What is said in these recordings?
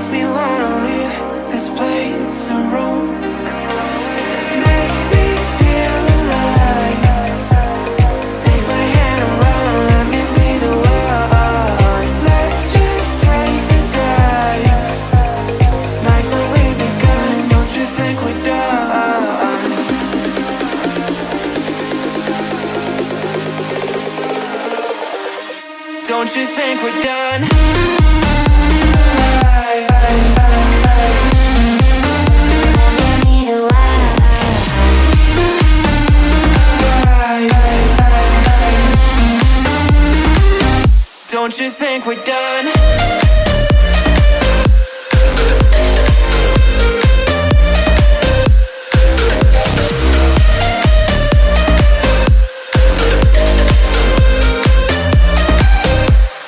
makes me wanna leave this place and roam Make me feel alive Take my hand and run, let me be the one Let's just take dive Nights only begun, don't you think we're done? Don't you think we're done? don't you think we're done?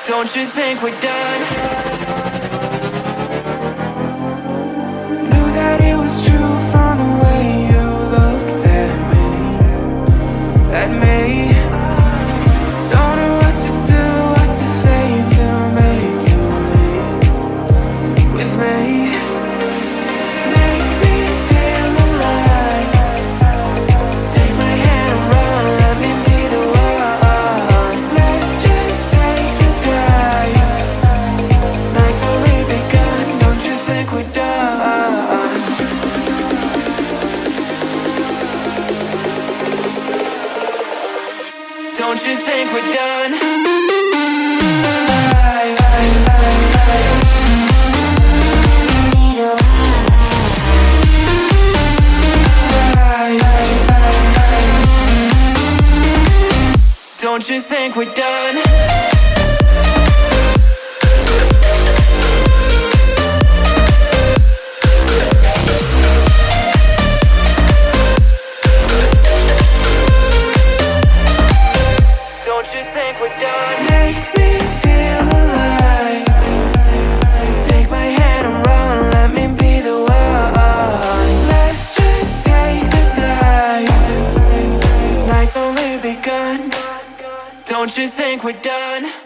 Don't you think we're done? Don't you think we're done? Don't you think we're done? Don't you think we're done?